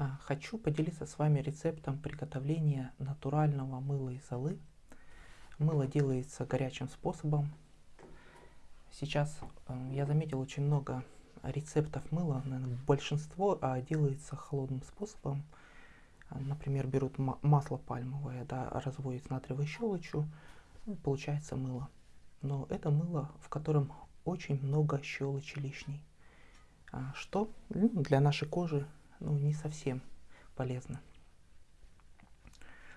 А, хочу поделиться с вами рецептом приготовления натурального мыла из золы. Мыло делается горячим способом. Сейчас э, я заметил очень много рецептов мыла, наверное, большинство а, делается холодным способом. А, например, берут масло пальмовое, да, разводят с натриевой щелочью, ну, получается мыло. Но это мыло, в котором очень много щелочи лишней, что ну, для нашей кожи ну, не совсем полезно.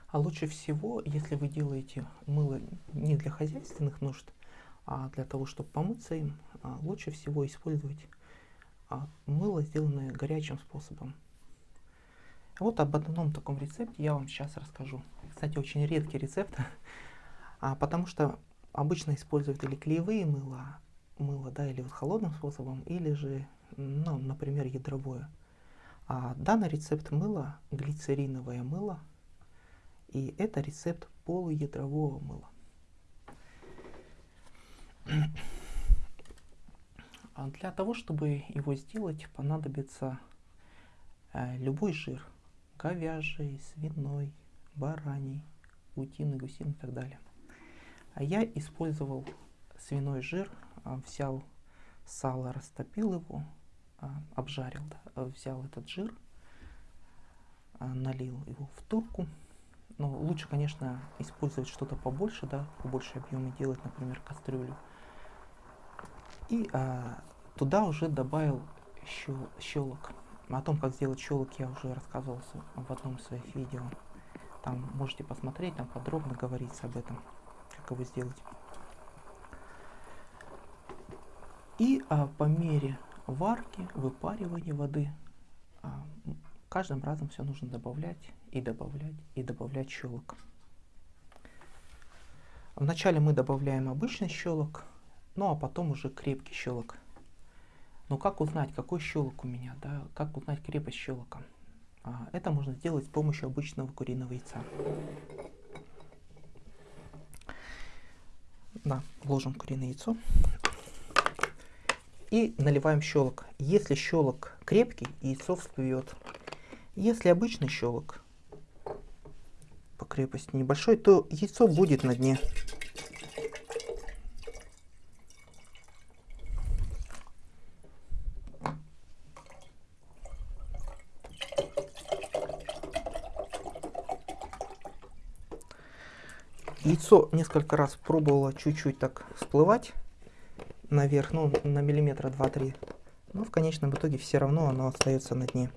А лучше всего, если вы делаете мыло не для хозяйственных нужд, а для того, чтобы помыться им, а, лучше всего использовать а, мыло, сделанное горячим способом. Вот об одном таком рецепте я вам сейчас расскажу. Кстати, очень редкий рецепт, а, потому что обычно используют или клеевые мыла, мыло, да, или вот холодным способом, или же, ну, например, ядровое. А данный рецепт мыла глицериновое мыло, и это рецепт полуядрового мыла. А для того, чтобы его сделать, понадобится э, любой жир. Говяжий, свиной, бараний, утиный, гусиный и так далее. А я использовал свиной жир, э, взял сало, растопил его, а, обжарил, да, а, взял этот жир, а, налил его в турку. Но лучше, конечно, использовать что-то побольше, да, побольше объема делать, например, кастрюлю. И а, туда уже добавил щел, щелок. О том, как сделать щелок, я уже рассказывал в одном из своих видео. Там можете посмотреть, там подробно говорится об этом, как его сделать. И а, по мере варки, выпаривания воды. А, каждым разом все нужно добавлять и добавлять и добавлять щелок. Вначале мы добавляем обычный щелок, ну а потом уже крепкий щелок. Но как узнать, какой щелок у меня, да, как узнать крепость щелока? А, это можно сделать с помощью обычного куриного яйца. Да, вложим куриное яйцо и наливаем щелок. Если щелок крепкий, яйцо всплывет. Если обычный щелок по крепости небольшой, то яйцо будет на дне. Яйцо несколько раз пробовало чуть-чуть так всплывать наверх, ну, на миллиметра 2-3. Но в конечном итоге все равно оно остается на дне.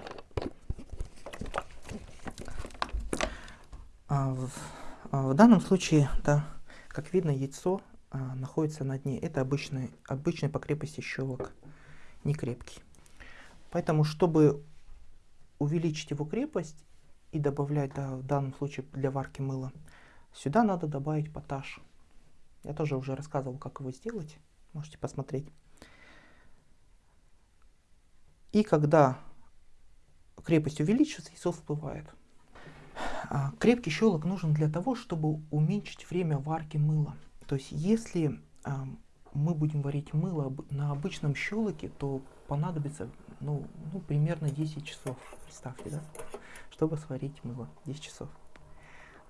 А в, а в данном случае, да, как видно, яйцо а, находится на дне. Это обычный, обычный по крепости щелок, не крепкий. Поэтому, чтобы увеличить его крепость и добавлять, да, в данном случае для варки мыла, сюда надо добавить поташ. Я тоже уже рассказывал, как его сделать. Можете посмотреть. И когда крепость увеличится, яйцо всплывает. А, крепкий щелок нужен для того, чтобы уменьшить время варки мыла. То есть если а, мы будем варить мыло на обычном щелоке, то понадобится ну, ну, примерно 10 часов, представьте, да, чтобы сварить мыло, 10 часов.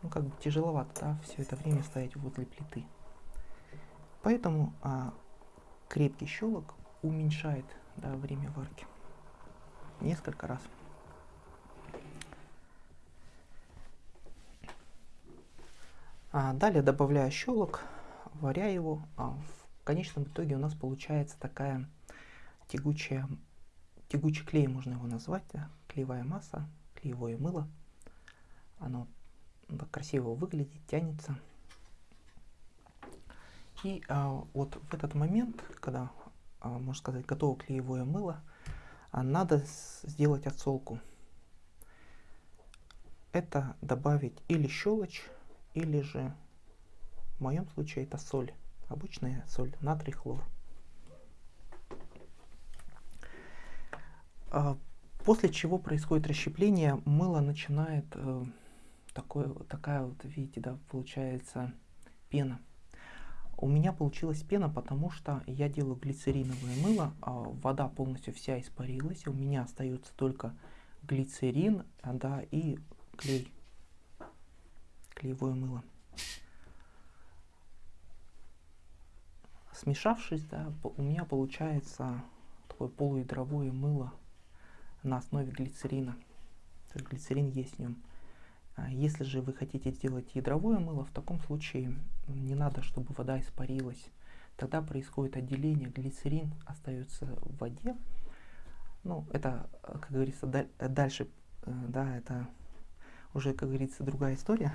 Ну, как бы тяжеловато, да, все это время стоять возле плиты. Поэтому а, крепкий щелок уменьшает да, время варки несколько раз. А далее добавляю щелок, варя его. А в конечном итоге у нас получается такая тягучая, тягучий клей, можно его назвать, да? клеевая масса, клеевое мыло. Оно красиво выглядит, тянется. И а, вот в этот момент, когда, а, можно сказать, готово клеевое мыло, а, надо сделать отсолку. Это добавить или щелочь, или же, в моем случае, это соль. Обычная соль, натрий, хлор. А, после чего происходит расщепление, мыло начинает э, такое, такая вот, видите, да, получается пена. У меня получилась пена, потому что я делаю глицериновое мыло, а вода полностью вся испарилась, у меня остается только глицерин, да, и клей, клеевое мыло. Смешавшись, да, у меня получается такое полуядровое мыло на основе глицерина. То есть глицерин есть в нем. А если же вы хотите сделать ядровое мыло, в таком случае не надо, чтобы вода испарилась. Тогда происходит отделение, глицерин остается в воде. Ну, это, как говорится, дальше, э, да, это уже, как говорится, другая история.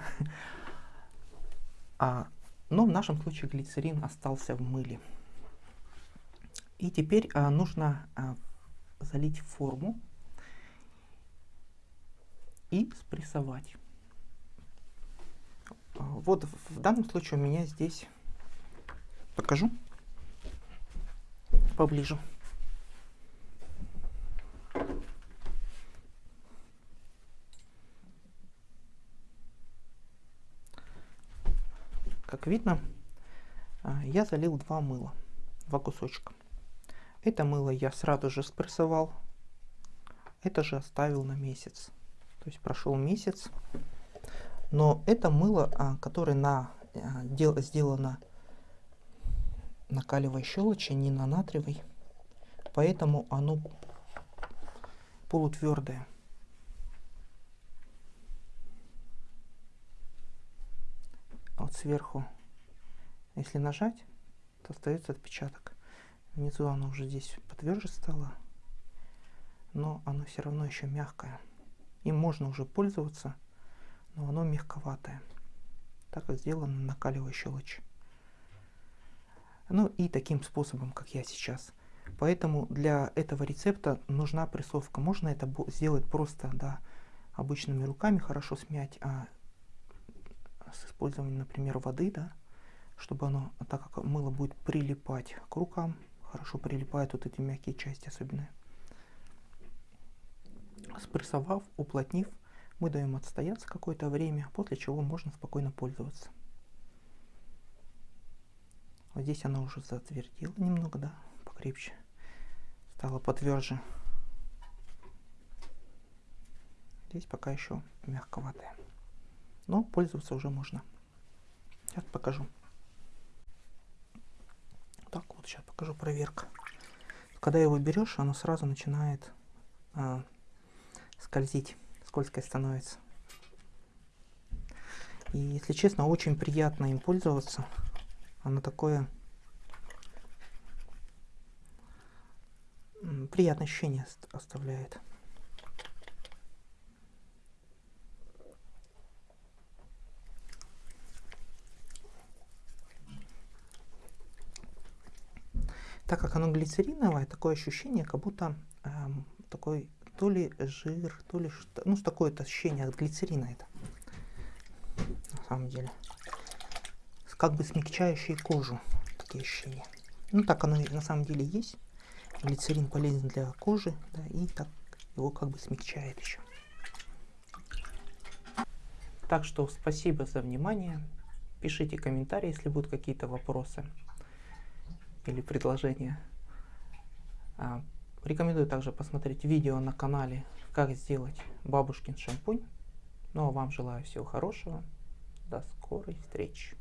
А но в нашем случае глицерин остался в мыле. И теперь а, нужно а, залить форму и спрессовать. Вот в данном случае у меня здесь покажу поближе. Как видно, а, я залил два мыла, два кусочка. Это мыло я сразу же спрессовал, это же оставил на месяц. То есть прошел месяц, но это мыло, а, которое на, а, сделано на калиевой щелочи, не на натриевой, поэтому оно полутвердое. вот сверху, если нажать, то остается отпечаток. Внизу оно уже здесь потверже стало, но оно все равно еще мягкое. Им можно уже пользоваться, но оно мягковатое, так как сделано на калиевой щелочи. Ну и таким способом, как я сейчас. Поэтому для этого рецепта нужна прессовка. Можно это сделать просто, да, обычными руками, хорошо смять, а с использованием, например, воды, да, чтобы оно, так как мыло будет прилипать к рукам, хорошо прилипают вот эти мягкие части особенно. Спрессовав, уплотнив, мы даем отстояться какое-то время, после чего можно спокойно пользоваться. Вот здесь оно уже затвердило немного, да, покрепче, стало потверже. Здесь пока еще мягковатое но пользоваться уже можно. Сейчас покажу. Так, вот сейчас покажу проверка. Когда его берешь, оно сразу начинает а, скользить, скользкое становится. И, если честно, очень приятно им пользоваться. Оно такое приятное ощущение оставляет. так как оно глицериновое, такое ощущение, как будто эм, такой то ли жир, то ли что, ну, такое-то ощущение от глицерина это, на самом деле. Как бы смягчающие кожу, такие ощущения. Ну, так оно на самом деле есть. Глицерин полезен для кожи, да, и так его как бы смягчает еще. Так что спасибо за внимание. Пишите комментарии, если будут какие-то вопросы или предложения. Рекомендую также посмотреть видео на канале, как сделать бабушкин шампунь. Ну а вам желаю всего хорошего. До скорой встречи.